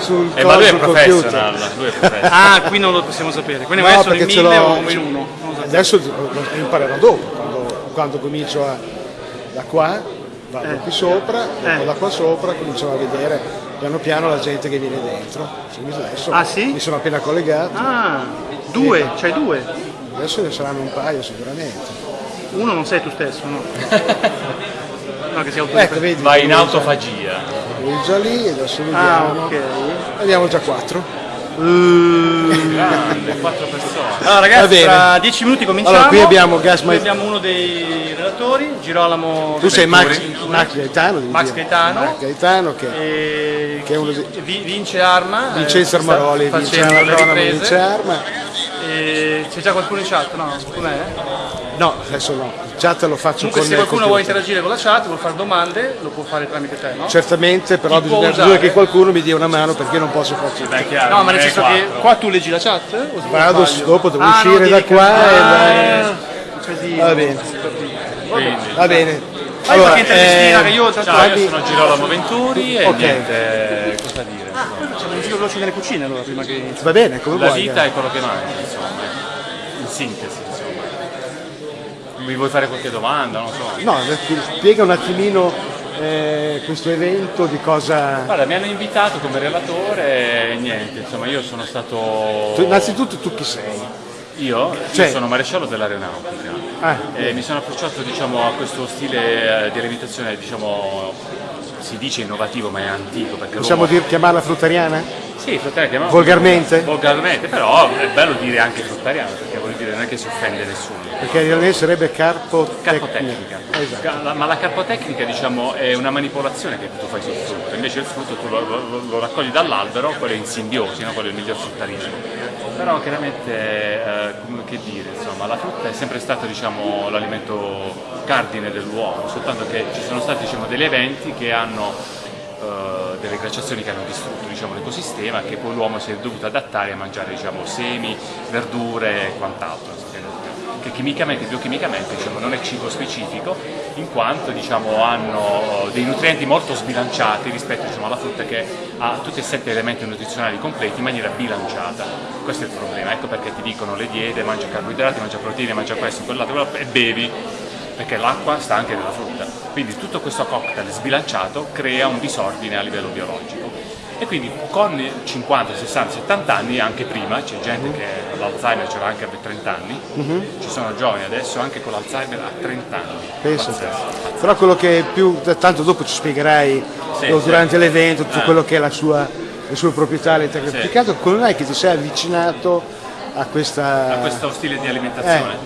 Sul Eh, ma lui è professional, lui è professional. Ah, qui non lo possiamo sapere. Quindi No, sono in perché ce mille l'ho- o in uno. Adesso lo imparerò dopo, quando, quando comincio a, da qua, vado Eh. qui sopra, dopo Eh. da qua sopra cominciamo a vedere piano piano la gente che viene dentro. Adesso Ah, sì? Mi sono appena collegato, Ah, due, c'hai due. adesso ne saranno un paio sicuramente. Uno non sei tu stesso, no? No, che sei Ecco, vedi, Va in autofagia. Lui è già lì, adesso Ah, vediamo. ok. Vediamo già quattro. Grande, quattro persone. Allora ragazzi, tra dieci minuti cominciamo. Allora, qui abbiamo Gas Qui abbiamo uno dei relatori, Girolamo Tu sei Max. Max Gaetano, Max dire. Gaetano. Max Gaetano che E... Che è uno Vi- Vince Arma. eh, Vincenzo sta Armaroli, Arma, vince Arma. E c'è già qualcuno in chat? No, com'è? No, adesso no, il chat lo faccio Comunque con se qualcuno vuole interagire con la chat, vuole fare domande, lo può fare tramite te, no? Certamente, però Chi bisogna, usare? che qualcuno mi dia una mano perché io non posso farci. Beh, chiaro, No, ma nel senso che qua tu leggi la chat? O Vado, dopo devo Ah, no, uscire da devi qua e da- Casino. Va bene, va bene. Fai qualche intervistina eh, che io tanto ciao, io sono Girolamo Venturi e Ok. niente, cosa dire? facciamo un giro veloce nelle cucine allora prima che va bene, come La vuoi. vita è quello che manca, insomma, in sintesi, insomma. Mi vuoi fare qualche domanda? Non so. No, spiega un attimino eh, questo evento di cosa... Guarda, mi hanno invitato come relatore e niente, insomma, io sono stato... Tu- innanzitutto tu chi sei? Io? Cioè- Io sono maresciallo dell'aeronautica. Ah, E mi sono approcciato diciamo, a questo stile eh, di alimentazione, diciamo, si dice innovativo ma è antico perché possiamo l'uomo- dire, chiamarla fruttariana? Sì, fruttariana chiamiamo- Volgarmente? Volgarmente, però è bello dire anche fruttariana perché vuol dire non è che si offende nessuno. Perché in realtà sarebbe carpotecnica. Carpotecnica. Esatto. Ma la carpotecnica diciamo, è una manipolazione che tu fai sul frutto, invece il frutto tu lo, lo- lo raccogli dall'albero, quello è in simbiosi, no? quello è il miglior fruttarismo. Però chiaramente, eh, che dire, insomma, la frutta è sempre stato diciamo, l'alimento cardine dell'uomo, soltanto che ci sono stati diciamo, degli eventi che hanno eh, delle glaciazioni che hanno distrutto diciamo, l'ecosistema che poi l'uomo si è dovuto adattare a mangiare diciamo, semi, verdure e quant'altro. Che chimicamente, biochimicamente diciamo, non è cibo specifico, in quanto diciamo, hanno dei nutrienti molto sbilanciati rispetto diciamo, alla frutta che ha tutti e sette elementi nutrizionali completi in maniera bilanciata. Questo è il problema, ecco perché ti dicono le diete, mangia carboidrati, mangia proteine, mangia questo, quell'altro, e bevi perché l'acqua sta anche nella frutta. Quindi tutto questo cocktail sbilanciato crea un disordine a livello biologico. E quindi con 50, 60, 70 anni, anche prima, c'è gente che l'Alzheimer ce l'ha anche a 30 anni, ci sono giovani adesso anche con l'Alzheimer a 30 anni. Pazzesco. Però quello che più, tanto dopo ci spiegherai Sì, no, sì. durante l'evento tutto Ah. quello che è la sua, le sue proprietà, le tecniche. Sì. Più che altro come mai che ti sei avvicinato a questa... A questo stile di alimentazione.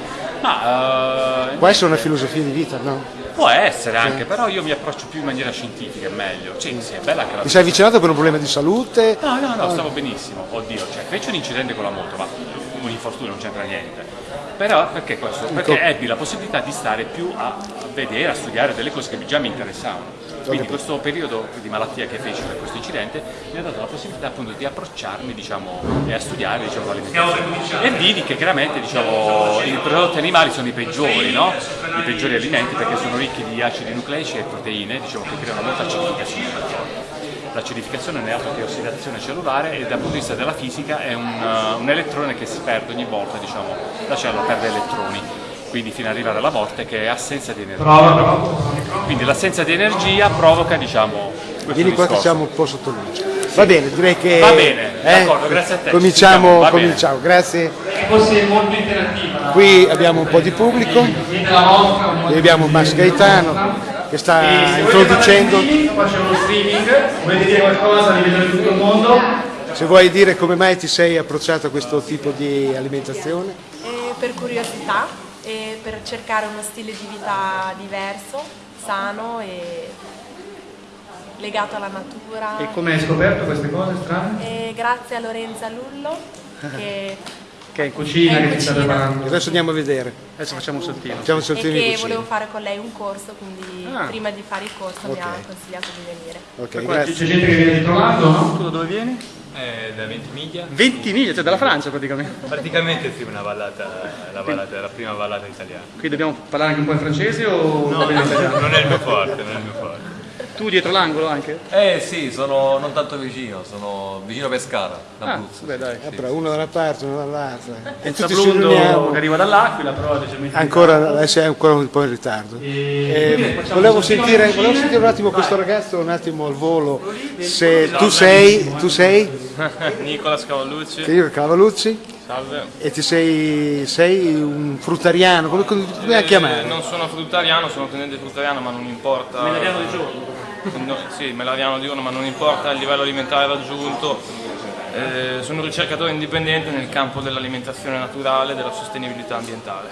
Ma eh, Può essere una filosofia di vita, no? Può essere anche, però io mi approccio più in maniera scientifica, è meglio. Sì, sì, è bella anche la Ti sei avvicinato per un problema di salute? No, no, no, stavo benissimo, oddio, cioè fece un incidente con la moto, ma un infortunio non c'entra niente. Però perché questo? Perché ebbi la possibilità di stare più a vedere, a studiare delle cose che già mi interessavano. Quindi questo periodo di malattia che feci per questo incidente mi ha dato la possibilità appunto di approcciarmi diciamo, e a studiare diciamo, l'alimentazione. E vidi che chiaramente diciamo, i prodotti animali sono i peggiori, no? i peggiori alimenti perché sono ricchi di acidi nucleici e proteine diciamo, che creano molta acidificazione. L'acidificazione non è altro che ossidazione cellulare e dal punto di vista della fisica è un, uh, un elettrone che si perde ogni volta, diciamo, la cellula perde elettroni, quindi fino ad arrivare alla morte che è assenza di energia. Quindi l'assenza di energia provoca, diciamo, questo Vieni qua che siamo un po' sotto luce. Va bene, direi che... Va bene, d'accordo, grazie a te, ci Cominciamo, va bene. cominciamo, grazie. forse è molto interattiva. Qui abbiamo un po' di pubblico, qui abbiamo Max Gaetano che sta introducendo. Qua c'è uno streaming, volete dire qualcosa, di vedere tutto il mondo? Se vuoi dire come mai ti sei approcciato a questo tipo di alimentazione? E per curiosità e per cercare uno stile di vita diverso, sano e legato alla natura. E come hai scoperto queste cose strane? E grazie a Lorenza Lullo che, Che è in cucina, È in che sta cucina. preparando. Adesso andiamo a vedere. Adesso facciamo un saltino. Facciamo un e saltino di che cucina. volevo fare con lei un corso, quindi Ah. prima di fare il corso mi Ok. ha consigliato di venire. Ok, C'è grazie. gente che viene di Trolando, no? Tu da dove vieni? Eh, da Ventimiglia. 20 miglia, cioè dalla Francia praticamente. Praticamente sì, una vallata, la, vallata, la prima vallata italiana. Qui dobbiamo parlare anche un po' in francese o italiano? Non è il mio forte, non è il mio forte. Tu dietro l'angolo anche? Eh sì, sono non tanto vicino, sono vicino a Pescara, Ah, d'Abruzzo. beh dai. Eh, però uno da una parte, uno dall'altra. E Senza tutti riuniamo. che arriva dall'Aquila, però leggermente Ancora, adesso è ancora un po' in ritardo. Eh, volevo, sentire, volevo sentire un attimo questo ragazzo, un attimo al volo. Se tu sei, tu sei, Nicola Scavallucci, che io Cavalucci, salve. e ti sei, sei un fruttariano, come, come Eh, chiamare? non sono fruttariano, sono tenente fruttariano, ma non importa. Melariano di giorno. No, sì, melariano diurno, ma non importa il livello alimentare raggiunto. Eh, sono un ricercatore indipendente nel campo dell'alimentazione naturale e della sostenibilità ambientale.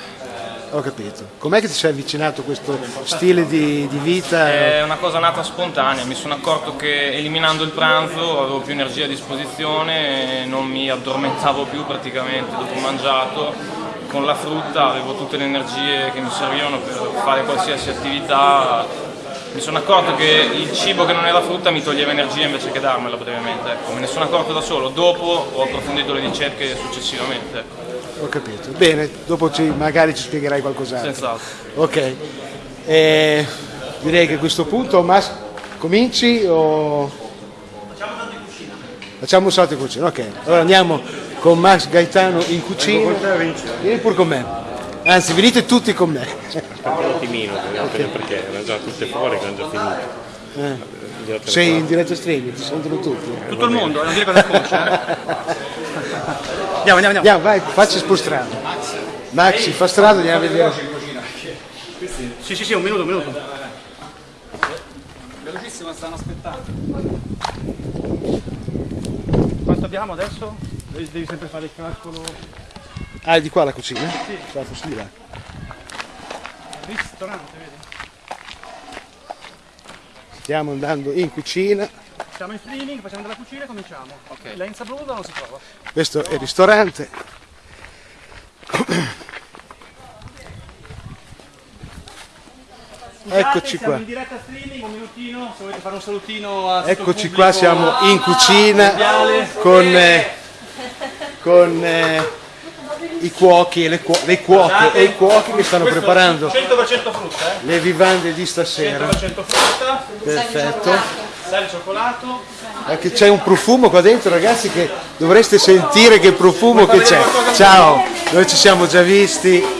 Ho capito. Com'è che ti sei avvicinato a questo stile di, di vita? È una cosa nata spontanea, mi sono accorto che eliminando il pranzo avevo più energia a disposizione, non mi addormentavo più praticamente dopo mangiato, con la frutta avevo tutte le energie che mi servivano per fare qualsiasi attività. Mi sono accorto che il cibo che non era frutta mi toglieva energia invece che darmela brevemente, ecco. me ne sono accorto da solo, dopo ho approfondito le ricerche successivamente. ecco. Ho capito. Bene, dopo ci- magari ci spiegherai qualcos'altro. Senz'altro. Ok. Eh, direi che a questo punto Mas cominci o... Facciamo un salto in cucina, ok. Allora andiamo con Max Gaetano in cucina. Vieni pure con me. Anzi, venite tutti con me. Un attimino, perché erano già tutte fuori, erano già finite. Eh. Sei in diretta streaming, ti sentono tutti. Tutto il mondo, non dire cosa eh. Andiamo, andiamo, andiamo. Andiamo, vai, facci spostrare. Max, si fa strada, andiamo a vedere. Sì, sì, sì, un minuto, un minuto. Velocissimo, stanno aspettando. Quanto abbiamo adesso? Devi sempre fare il calcolo. Ah, è di qua la cucina? Sì. Sì, di là. Ristorante, vedi? Stiamo andando in cucina. Siamo in streaming, facciamo della cucina e cominciamo. Ok. Lenza Bluda non si trova. Questo è il ristorante. Eccoci siamo qua. in diretta streaming, un minutino, se volete fare un salutino a il Eccoci pubblico qua, siamo in cucina con, eh, con eh, i cuochi e le, cuo- le cuoche e i cuochi che stanno preparando 100% frutta, eh? le vivande di stasera. 100% frutta, Perfetto. sale cioccolato. Anche c'è un profumo qua dentro, ragazzi, che dovreste sentire che profumo che c'è. Ciao, noi ci siamo già visti.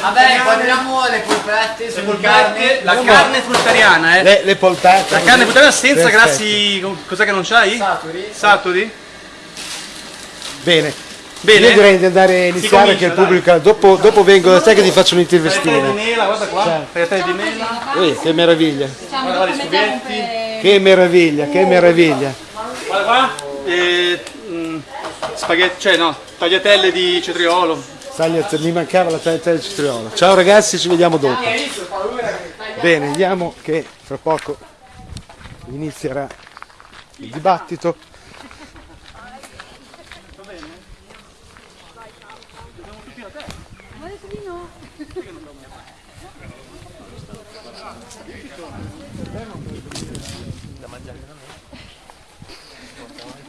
Vabbè, guardiamo le polpette, le polpette, la No, carne fruttariana, eh. Le, le polpette. La carne fruttariana senza Perfetto. grassi, cos'è che non c'hai? Saturi. Saturi? Bene. Bene. Io direi di andare a iniziare comincia, che il dai. pubblico. Dopo, dopo vengo da te che ti faccio Tagliatelle di un'intervistina. mela, guarda qua, tagliatelle di mela. Ui, che meraviglia. Guarda qua gli spaghetti. Che meraviglia, che meraviglia. Guarda qua. E, mm, spaghetti, cioè no, tagliatelle di cetriolo. Tagliate- mi mancava la tagliatella di cetriolo. Ciao ragazzi, ci vediamo dopo. Bene, vediamo che fra poco inizierà il dibattito.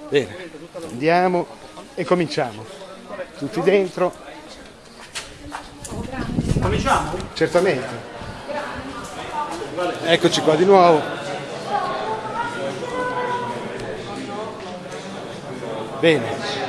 Bene, andiamo e cominciamo. Tutti dentro. Cominciamo? Certamente. Eccoci qua di nuovo. Bene.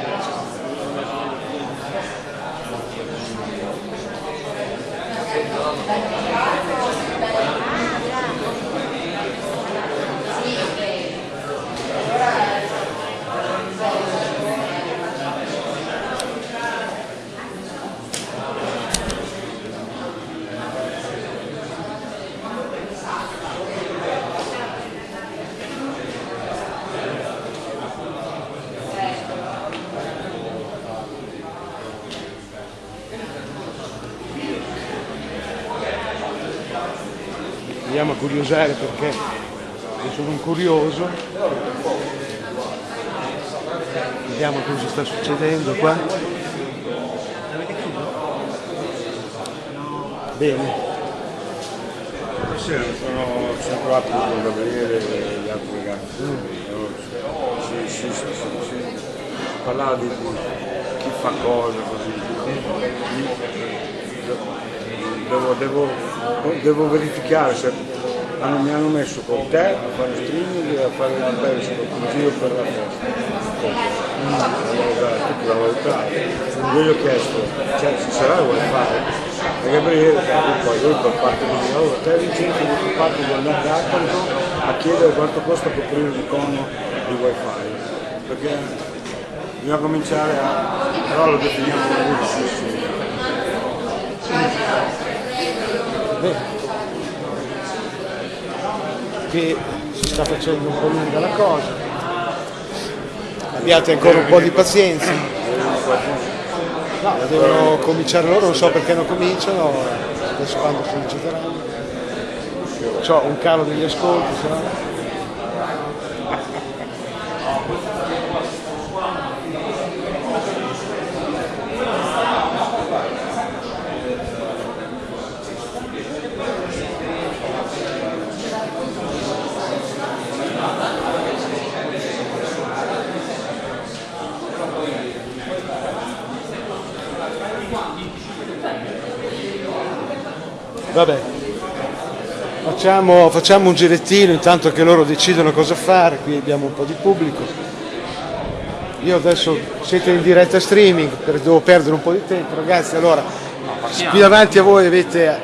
Andiamo a curiosare perché io sono un curioso. Vediamo cosa sta succedendo qua. Bene. Stasera sono, sono trovati con Gabriele e gli altri ragazzi. Si, si, si, si- si parlava di chi fa cosa così. Devo, devo- devo verificare se hanno- mi hanno messo con te a fare streaming e a fare il periscope in giro per la festa. Allora, tutto da valutare. Io gli ho chiesto, cioè ci sarà il wifi? E Gabriele, poi lui per parte di allora te Vincenzo tua parte di andare a Accolto a chiedere quanto costa coprire un cono di wifi. Perché bisogna cominciare a. però lo definiamo come wifi. Bene. Qui si sta facendo un po' lunga la cosa. Abbiate ancora un po' di pazienza. No, devono cominciare loro, non so perché non cominciano, adesso quando si incideranno. C'ho un calo degli ascolti, se no. Vabbè, facciamo, facciamo un girettino intanto che loro decidono cosa fare, qui abbiamo un po' di pubblico. Io adesso siete in diretta streaming, per- devo perdere un po' di tempo, ragazzi, allora qui davanti a voi avete eh,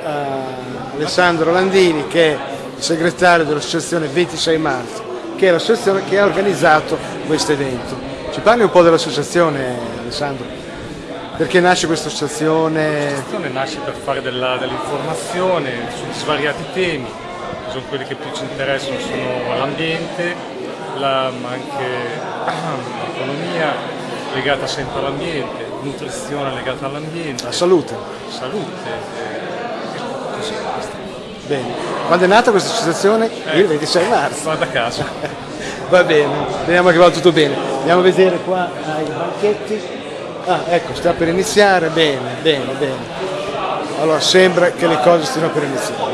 Alessandro Landini che è il segretario dell'associazione 26 marzo, che è l'associazione che ha organizzato questo evento. Ci parli un po' dell'associazione Alessandro? Perché nasce questa associazione? L'associazione nasce per fare dell'informazione su svariati temi, che sono quelli che più ci interessano sono l'ambiente, la- ma anche l'economia legata sempre all'ambiente, nutrizione legata all'ambiente, La salute. salute. eh, così basta. Bene. Quando è nata questa associazione? Il 26 marzo. Guarda caso. Va bene, speriamo che vada tutto bene. Andiamo a vedere qua ai banchetti. Ah, ecco, sta per iniziare. Bene, bene, bene. Allora, sembra che le cose stiano per iniziare.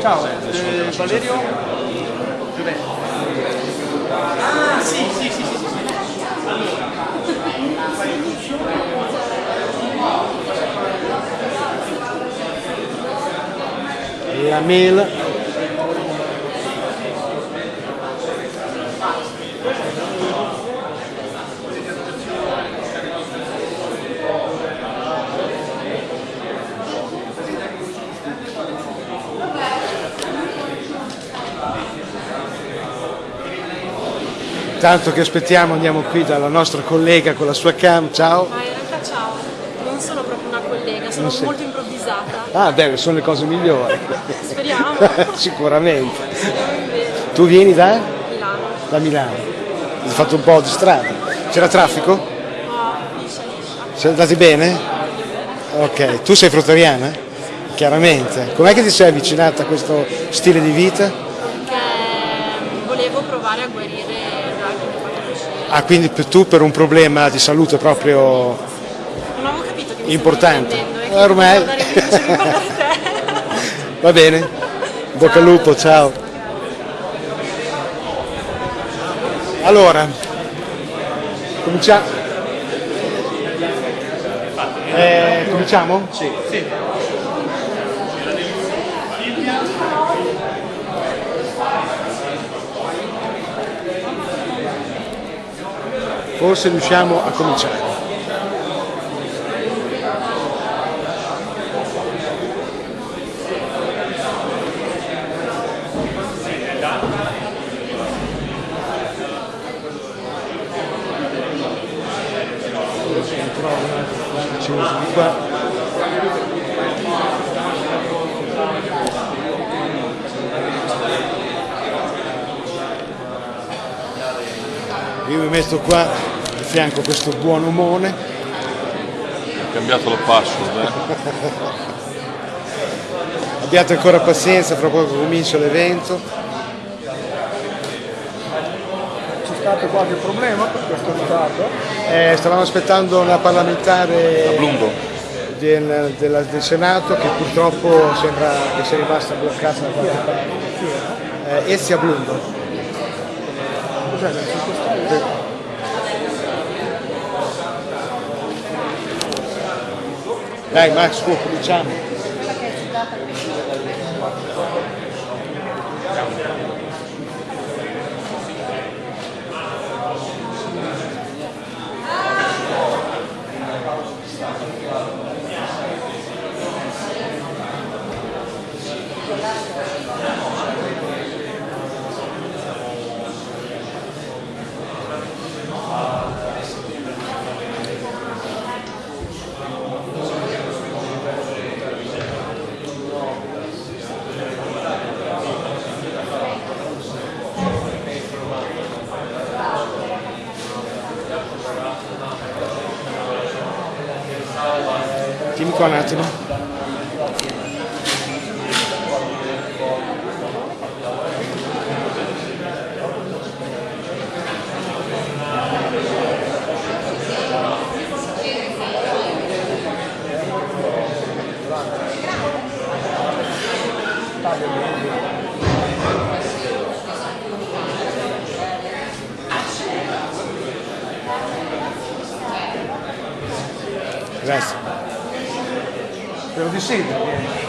Ciao, eh, Valerio? Dov'è? Ah, sì, sì, sì, sì, sì. La mail. Intanto che aspettiamo andiamo qui dalla nostra collega con la sua cam, ciao. Ma in realtà ciao, non sono proprio una collega, sono Non sei. molto improvvisata. Ah, beh, sono le cose migliori. Speriamo. Sicuramente. Speriamo. Tu vieni da? Milano. Da Milano. Hai fatto un po' di strada. C'era traffico? No. Siete andati bene? Ok, tu sei fruttariana? Chiaramente. Com'è che ti sei avvicinata a questo stile di vita? Perché volevo provare a guarire il drag che mi ha fatto uscire. Ah, quindi tu per un problema di salute proprio Non avevo capito che mi importante. Eh, e Ormai. Va bene? Bocca al lupo, ciao. Allora, cominciamo. Eh, cominciamo? Sì. Forse riusciamo a cominciare. Qua. Fianco questo buon omone. Ho cambiato la password, eh. Abbiate ancora pazienza, fra poco comincia l'evento. C'è stato qualche problema per questo ritardo? Eh, stavamo aspettando una parlamentare Blundo. del, della- del Senato che purtroppo sembra che sia rimasta bloccata da qualche parte. Eh, Ezia Blundo. Cos'è nel circostanza? Dai Max, cominciamo. Tieni qua Spero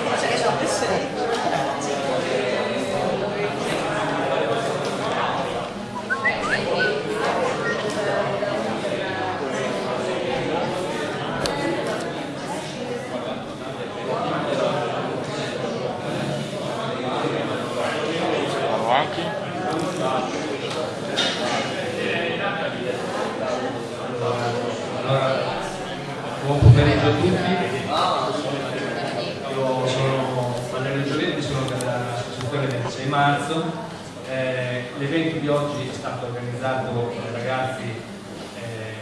6 marzo. Eh, L'evento di oggi è stato organizzato dai ragazzi eh,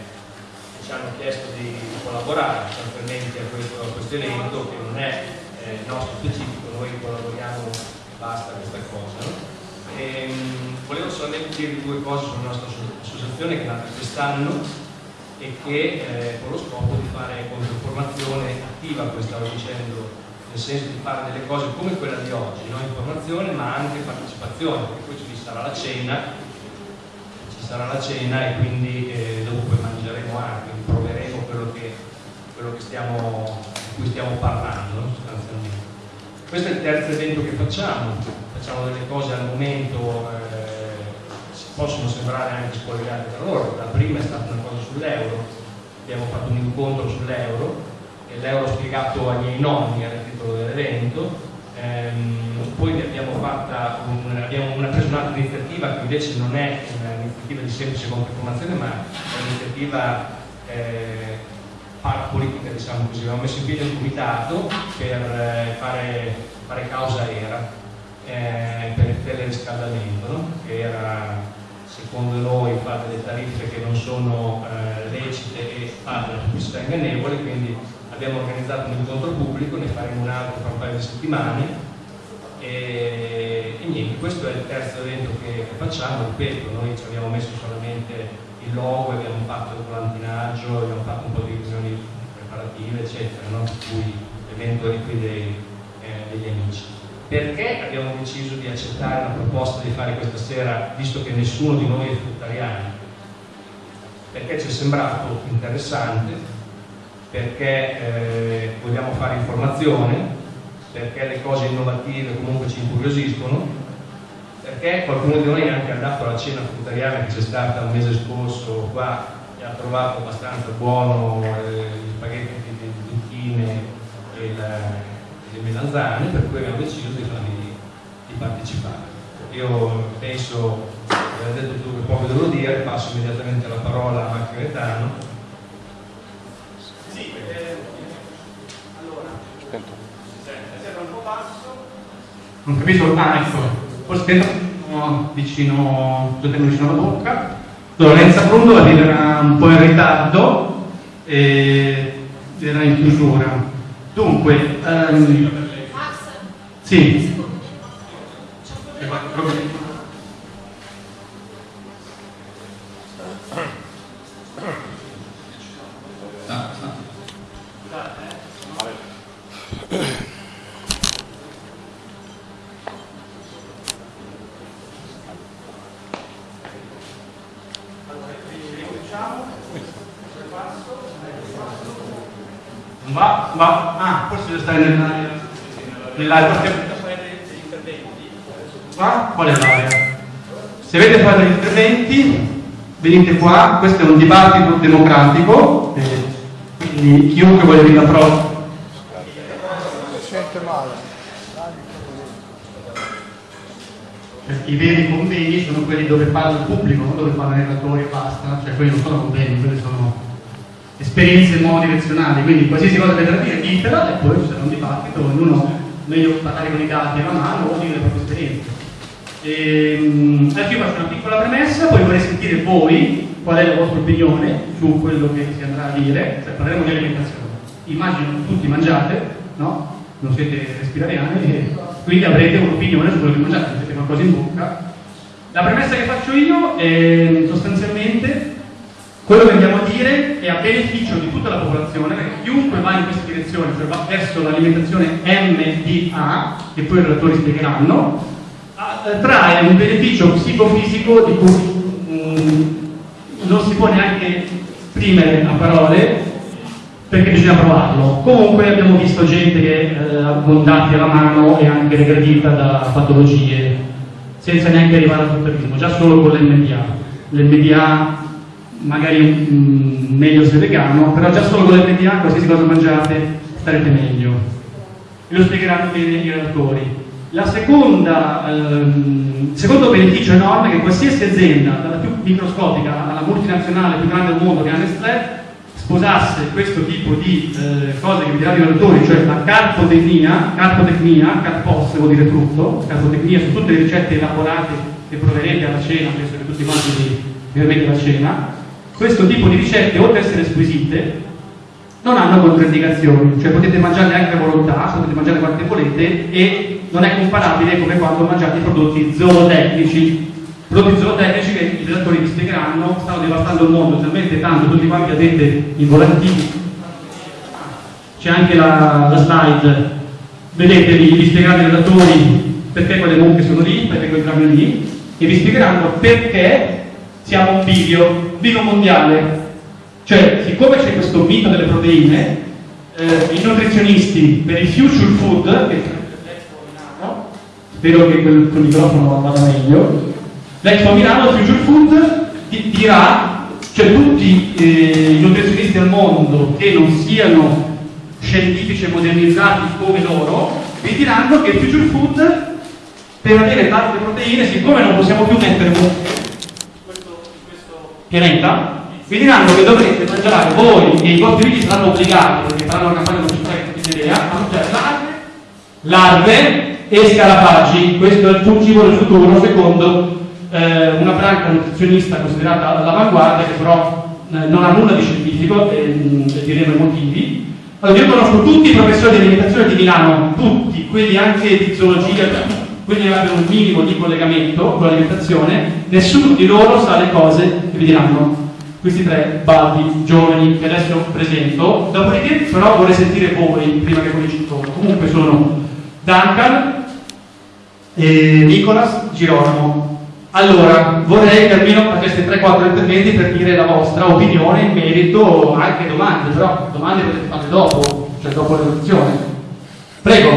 che ci hanno chiesto di collaborare sostanzialmente a questo, a questo evento che non è eh, nostro specifico, noi collaboriamo e basta questa cosa. No? E, volevo solamente dire due cose sulla nostra associazione che è nata quest'anno e che eh, con lo scopo di fare controformazione attiva, come stavo dicendo, nel senso di fare delle cose come quella di oggi, no? informazione ma anche partecipazione, perché poi ci sarà la cena, ci sarà la cena e quindi eh, dopo mangeremo anche, proveremo quello che, quello che stiamo, di cui stiamo parlando no? sostanzialmente. Questo è il terzo evento che facciamo, facciamo delle cose al momento eh, possono sembrare anche spogliate da loro. La prima è stata una cosa sull'euro, abbiamo fatto un incontro sull'euro l'euro spiegato ai miei nonni era il titolo dell'evento. Ehm, poi abbiamo, un, abbiamo una, preso un'altra iniziativa che invece non è un'iniziativa di semplice controinformazione ma è un'iniziativa eh, parapolitica, diciamo così. Abbiamo messo in piedi un comitato per eh, fare, fare causa era eh, per il teleriscaldamento, no? che era secondo noi fa delle tariffe che non sono eh, lecite e fa della pubblicità ingannevole, quindi abbiamo organizzato un incontro pubblico, ne faremo un altro tra un paio di settimane e, e niente, questo è il terzo evento che, facciamo, ripeto, noi ci abbiamo messo solamente il logo, abbiamo fatto il volantinaggio, abbiamo fatto un po' di riunioni preparative, eccetera, no? per cui l'evento è qui dei, eh, degli amici. Perché abbiamo deciso di accettare la proposta di fare questa sera, visto che nessuno di noi è fruttariano? Perché ci è sembrato interessante, perché eh, vogliamo fare informazione, perché le cose innovative comunque ci incuriosiscono, perché qualcuno di noi è anche andato alla cena fruttariana che c'è stata il mese scorso qua e ha trovato abbastanza buono eh, gli spaghetti di, zucchine e le melanzane, per cui abbiamo deciso di, di, di partecipare. Io penso, avete detto tutto che poco devo dire, passo immediatamente la parola a Marco Gaetano. Sì, eh, allora, sembra un po' basso. Non capisco, ah ecco, forse dentro vicino, lo tengo vicino alla bocca. Lorenza Prundo arriverà un po' in ritardo e era in chiusura. Dunque, ehm, sì. Va, va, possibile stare nell'area, nell'area perché qua, qual è l'area? Se avete fatto gli interventi, venite qua, questo è un dibattito democratico, eh, quindi chiunque voglia venire a prova Si sente male. Cioè, I veri convegni sono quelli dove parla il pubblico, non dove parla il relatore e basta, cioè quelli non sono convegni, quelli sono esperienze monodirezionali, quindi qualsiasi cosa avete da dire ditela e poi c'è un dibattito, ognuno meglio parlare con i dati alla mano o dire le proprie esperienze. Ehm, adesso io faccio una piccola premessa, poi vorrei sentire voi qual è la vostra opinione su quello che si andrà a dire, cioè parleremo di alimentazione. Immagino che tutti mangiate, no? Non siete respirariani e quindi avrete un'opinione su quello che mangiate, mettete qualcosa in bocca. La premessa che faccio io è sostanzialmente quello che andiamo a dire è a beneficio di tutta la popolazione, perché chiunque va in questa direzione, cioè va verso l'alimentazione MDA, che poi i relatori spiegheranno, trae un beneficio psicofisico di cui mm, non si può neanche esprimere a parole perché bisogna provarlo. Comunque abbiamo visto gente che eh, abbondati alla mano e anche regredita da patologie, senza neanche arrivare al fruttarismo, già solo con l'MDA. L'MDA magari mm, meglio se vegano, però già solo con l'MDA qualsiasi cosa mangiate starete meglio. E lo spiegheranno bene i relatori. Seconda, ehm, secondo beneficio enorme è che qualsiasi azienda, dalla più microscopica alla multinazionale più grande del mondo che è Nestlé, sposasse questo tipo di eh, cose che vi diranno i relatori, cioè la carpotecnia, carpotecnia, carpos vuol dire frutto, carpotecnia su tutte le ricette elaborate che proverete alla cena, penso che tutti quanti vi, avete la cena, questo tipo di ricette, oltre ad essere squisite, non hanno controindicazioni, cioè potete mangiarle anche a volontà, potete mangiare quante volete e non è comparabile come quando mangiate i prodotti zootecnici. Prodotti zootecnici che i relatori vi spiegheranno stanno devastando il mondo talmente tanto, tutti quanti avete i volantini. C'è anche la, la slide, vedete, vi, vi i relatori perché quelle mucche sono lì, perché quei grammi lì, e vi spiegheranno perché siamo un bivio, bivio mondiale. Cioè, siccome c'è questo mito delle proteine, eh, i nutrizionisti per il future food, che? Spero che quel, quel microfono vada meglio, l'Expo Milano, il future food, di- dirà, cioè tutti eh, i nutrizionisti al mondo che non siano scientifici e modernizzati come loro, vi diranno che future food per avere tante proteine, siccome non possiamo più mettere un pianeta, vi diranno che dovrete mangiare voi e i vostri figli saranno obbligati, perché faranno una campagna pubblicitaria che idea, a mangiare larve, larve e scarafaggi. Questo è il fungibolo del futuro, secondo eh, una branca nutrizionista considerata all'avanguardia, che però eh, non ha nulla di scientifico, e, mm, e diremo i motivi. Allora, io conosco tutti i professori di alimentazione di Milano, tutti, quelli anche di zoologia, quelli che abbiano un minimo di collegamento con l'alimentazione, nessuno di loro sa le cose che vi diranno questi tre baldi giovani che adesso presento. Dopodiché, però, vorrei sentire voi prima che cominci il tono. Comunque sono Duncan, e Nicolas, Girolamo. Allora, vorrei che almeno faceste 3-4 interventi per dire la vostra opinione in merito anche domande, però domande potete farle dopo, cioè dopo la. Prego,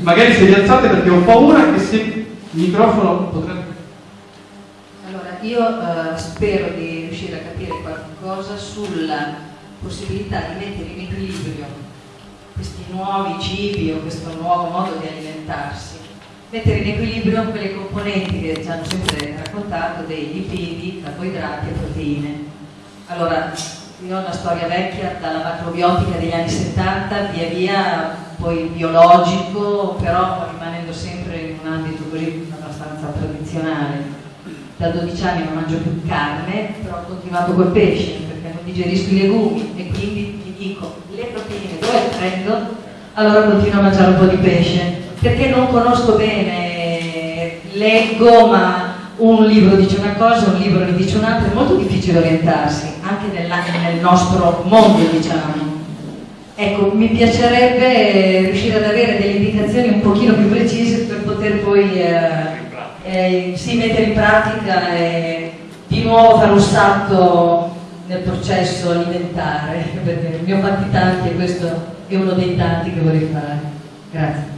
magari se vi alzate perché ho paura che se il microfono potrebbe... Allora, io eh, spero di riuscire a capire qualcosa sulla possibilità di mettere in equilibrio questi nuovi cibi o questo nuovo modo di alimentarsi, mettere in equilibrio quelle componenti che ci hanno sempre raccontato dei lipidi, carboidrati e proteine. Allora, io ho una storia vecchia dalla macrobiotica degli anni 70, via via poi biologico, però rimanendo sempre in un ambito così abbastanza tradizionale da 12 anni non mangio più carne, però ho continuato col pesce perché non digerisco i legumi e quindi mi dico le proteine dove le prendo? Allora continuo a mangiare un po' di pesce perché non conosco bene, leggo ma un libro dice una cosa, un libro ne dice un'altra, è molto difficile orientarsi anche nella- nel nostro mondo diciamo. Ecco, mi piacerebbe riuscire ad avere delle indicazioni un pochino più precise per poter poi eh, eh, sì, mettere in pratica e di nuovo fare un salto nel processo alimentare, perché ne ho fatti tanti e questo è uno dei tanti che vorrei fare. Grazie.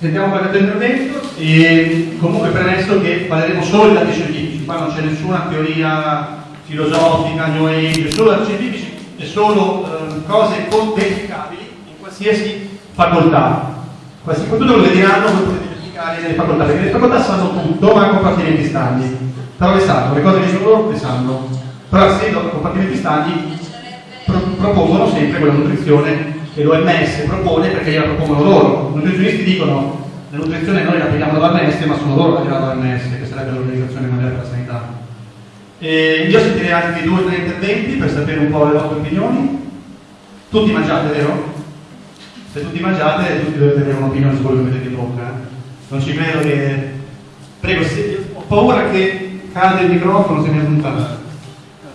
Sentiamo qualche altro intervento e comunque premesso che parleremo solo di dati scientifici, qua non c'è nessuna teoria filosofica, new age, solo dati scientifici e solo eh, cose verificabili in qualsiasi facoltà. Qualsiasi, tutto quello che diranno potete verificare nelle facoltà, perché le facoltà sanno tutto, ma compartimenti stagni. Però le sanno, le cose che dicono loro le sanno. Però essendo compartimenti stagni pro- propongono sempre quella nutrizione che l'OMS propone perché gliela propongono loro. I nutrizionisti dicono la nutrizione noi la prendiamo dall'OMS, ma sono loro che la dall'OMS, che sarebbe l'Organizzazione Mondiale per la Sanità. E io sentirei anche due o tre interventi per sapere un po' le vostre opinioni. Tutti mangiate, vero? Se tutti mangiate, tutti dovete avere un'opinione su quello che mettete in bocca. eh. Non ci credo che. Prego, se... ho paura che cade il microfono se mi allontano.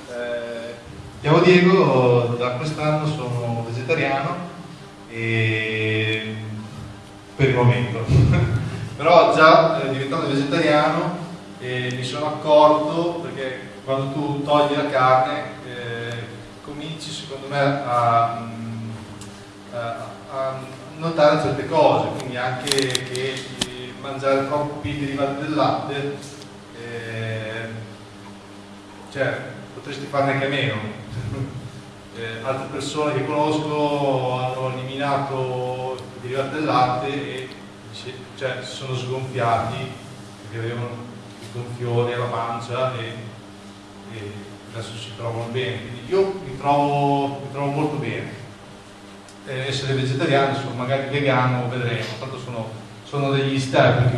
Eh, Diego, da quest'anno sono vegetariano e per il momento. Però già eh, diventando vegetariano eh, mi sono accorto perché quando tu togli la carne eh, cominci secondo me a, mm, a- a notare certe cose, quindi anche che mangiare troppi derivati del latte eh, cioè, potresti farne anche meno. Eh, altre persone che conosco hanno eliminato i derivati del latte e si- cioè, si sono sgonfiati perché avevano il gonfiore alla pancia e, e adesso si trovano bene. Quindi io mi trovo, mi trovo molto bene. Eh, essere vegetariano, insomma, magari vegano, vedremo, tanto sono, sono degli step.